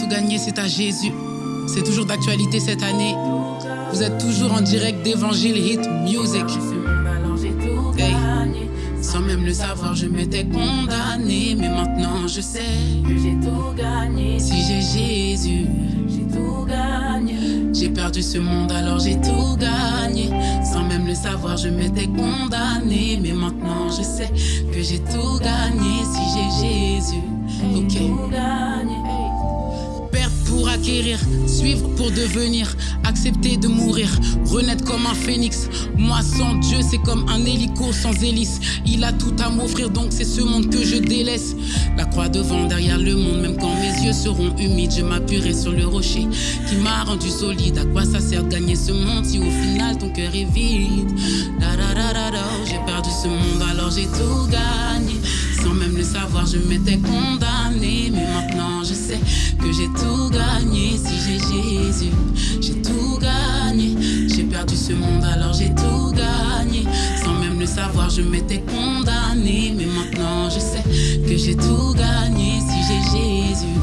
tout gagné, c'est à Jésus. C'est toujours d'actualité cette année. Vous êtes toujours en direct d'Évangile Hit Music. Sans même le savoir, je m'étais condamné, mais maintenant je sais que j'ai tout gagné. Si j'ai Jésus, j'ai tout gagné. J'ai perdu ce monde, alors j'ai tout gagné. Sans même le savoir, je m'étais condamné, mais maintenant je sais que j'ai tout gagné. Si j'ai Jésus, ok. Tout gagné. Acquérir, suivre pour devenir, accepter de mourir, renaître comme un phénix. Moi sans Dieu, c'est comme un hélico sans hélice. Il a tout à m'offrir, donc c'est ce monde que je délaisse. La croix devant, derrière le monde, même quand mes yeux seront humides, je m'appuierai sur le rocher qui m'a rendu solide. À quoi ça sert de gagner ce monde si au final ton cœur est vide? Da. J'ai perdu ce monde, alors j'ai tout gagné. Sans même le savoir, je m'étais condamné, mais maintenant je sais que j'ai tout gagné. Si j'ai Jésus, j'ai tout gagné. J'ai perdu ce monde, alors j'ai tout gagné. Sans même le savoir, je m'étais condamné, mais maintenant je sais que j'ai tout gagné. Si j'ai Jésus,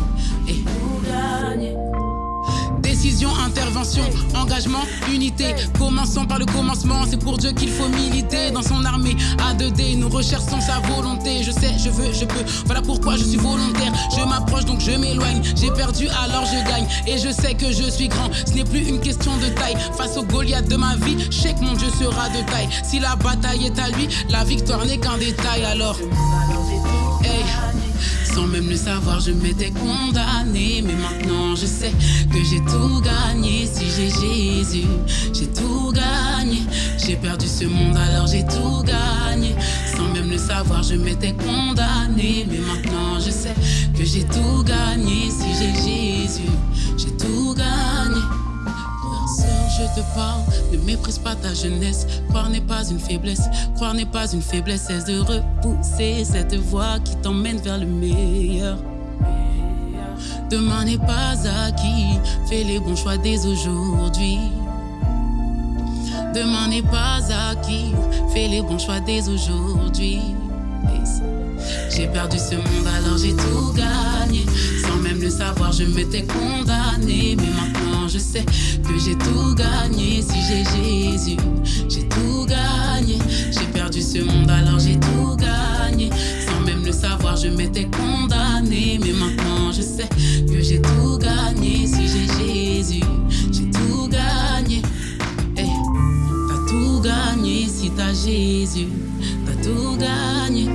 intervention, engagement, unité. Commençons par le commencement, c'est pour Dieu qu'il faut militer. Dans son armée, A2D, nous recherchons sa volonté. Je sais, je veux, je peux, voilà pourquoi je suis volontaire. Je m'approche donc je m'éloigne. J'ai perdu alors je gagne. Et je sais que je suis grand, ce n'est plus une question de taille. Face au Goliath de ma vie, je sais que mon Dieu sera de taille. Si la bataille est à lui, la victoire n'est qu'un détail alors. Sans même le savoir, je m'étais condamné. Je sais que j'ai tout gagné. Si j'ai Jésus, j'ai tout gagné. J'ai perdu ce monde, alors j'ai tout gagné. Sans même le savoir, je m'étais condamné. Mais maintenant, je sais que j'ai tout gagné. Si j'ai Jésus, j'ai tout gagné. Sœur, je te parle, ne méprise pas ta jeunesse. Croire n'est pas une faiblesse, croire n'est pas une faiblesse, cesse de repousser cette voie qui t'emmène vers le meilleur? Demain n'est pas acquis, fais les bons choix dès aujourd'hui. Demain n'est pas acquis, fais les bons choix dès aujourd'hui. J'ai perdu ce monde, alors j'ai tout gagné. Sans même le savoir, je m'étais condamné. Mais maintenant, je sais que j'ai tout gagné. Si j'ai Jésus, j'ai tout gagné. J'ai perdu ce monde, alors j'ai tout gagné. Kita Jésus, pas tout gagné.